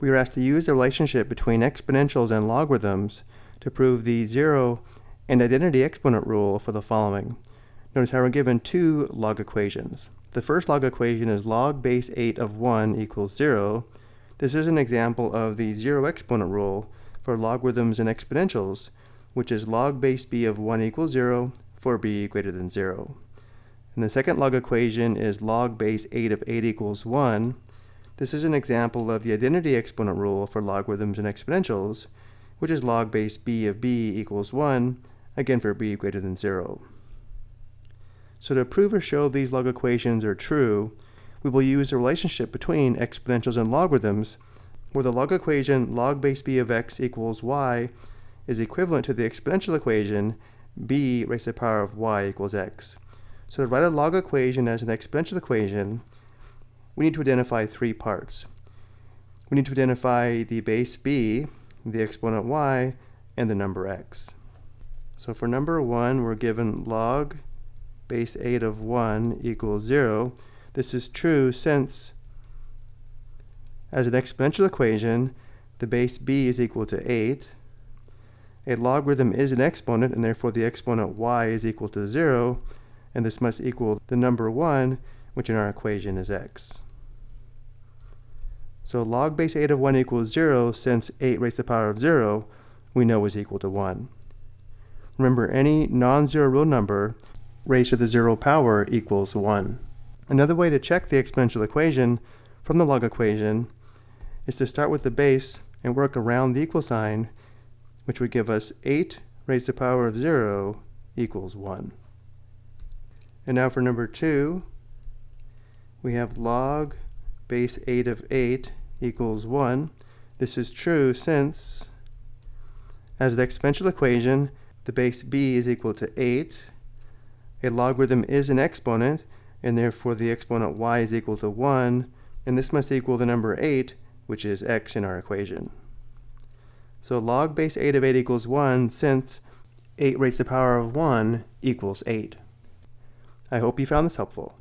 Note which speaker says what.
Speaker 1: we are asked to use the relationship between exponentials and logarithms to prove the zero and identity exponent rule for the following. Notice how we're given two log equations. The first log equation is log base 8 of 1 equals 0. This is an example of the zero exponent rule for logarithms and exponentials, which is log base b of 1 equals 0 for b greater than 0. And the second log equation is log base 8 of 8 equals 1. This is an example of the identity exponent rule for logarithms and exponentials, which is log base b of b equals 1, again for b greater than 0. So to prove or show these log equations are true, we will use the relationship between exponentials and logarithms, where the log equation log base b of x equals y is equivalent to the exponential equation b raised to the power of y equals x. So to write a log equation as an exponential equation, we need to identify three parts. We need to identify the base b, the exponent y, and the number x. So for number 1, we're given log base 8 of 1 equals 0. This is true since, as an exponential equation, the base b is equal to 8. A logarithm is an exponent, and therefore the exponent y is equal to 0, and this must equal the number 1, which in our equation is x. So log base 8 of 1 equals 0, since 8 raised to the power of 0, we know is equal to 1. Remember, any non-zero real number raised to the zero power equals 1. Another way to check the exponential equation from the log equation is to start with the base and work around the equal sign, which would give us 8 raised to the power of 0 equals 1. And now for number 2, we have log base 8 of 8 equals 1. This is true since, as the exponential equation, the base b is equal to 8. A logarithm is an exponent, and therefore the exponent y is equal to 1, and this must equal the number 8, which is x in our equation. So log base 8 of 8 equals 1, since 8 raised to the power of 1 equals 8. I hope you found this helpful.